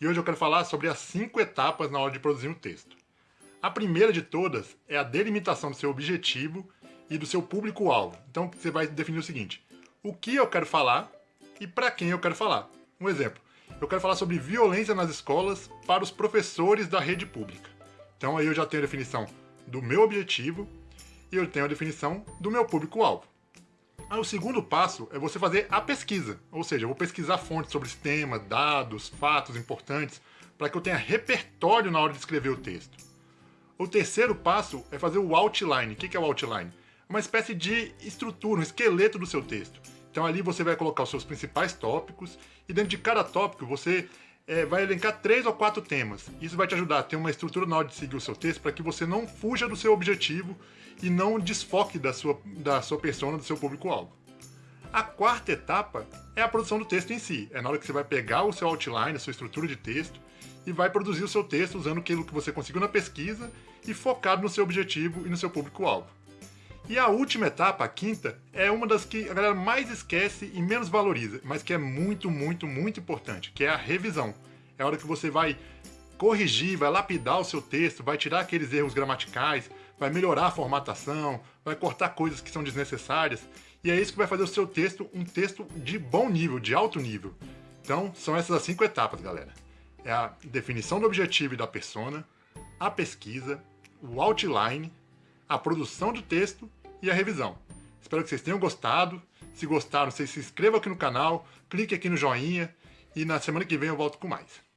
e hoje eu quero falar sobre as cinco etapas na hora de produzir um texto. A primeira de todas é a delimitação do seu objetivo e do seu público-alvo. Então você vai definir o seguinte, o que eu quero falar e para quem eu quero falar. Um exemplo, eu quero falar sobre violência nas escolas para os professores da rede pública. Então aí eu já tenho a definição do meu objetivo e eu tenho a definição do meu público-alvo. O segundo passo é você fazer a pesquisa, ou seja, eu vou pesquisar fontes sobre esse tema, dados, fatos importantes, para que eu tenha repertório na hora de escrever o texto. O terceiro passo é fazer o outline. O que é o outline? Uma espécie de estrutura, um esqueleto do seu texto. Então ali você vai colocar os seus principais tópicos e dentro de cada tópico você é, vai elencar três ou quatro temas. Isso vai te ajudar a ter uma estrutura na hora de seguir o seu texto para que você não fuja do seu objetivo e não desfoque da sua, da sua persona, do seu público-alvo. A quarta etapa é a produção do texto em si. É na hora que você vai pegar o seu outline, a sua estrutura de texto, e vai produzir o seu texto usando aquilo que você conseguiu na pesquisa e focado no seu objetivo e no seu público-alvo. E a última etapa, a quinta, é uma das que a galera mais esquece e menos valoriza, mas que é muito, muito, muito importante, que é a revisão. É a hora que você vai corrigir, vai lapidar o seu texto, vai tirar aqueles erros gramaticais, vai melhorar a formatação, vai cortar coisas que são desnecessárias, e é isso que vai fazer o seu texto um texto de bom nível, de alto nível. Então, são essas as cinco etapas, galera. É a definição do objetivo e da persona, a pesquisa, o outline, a produção do texto e a revisão. Espero que vocês tenham gostado. Se gostaram, vocês se inscrevam aqui no canal, clique aqui no joinha e na semana que vem eu volto com mais.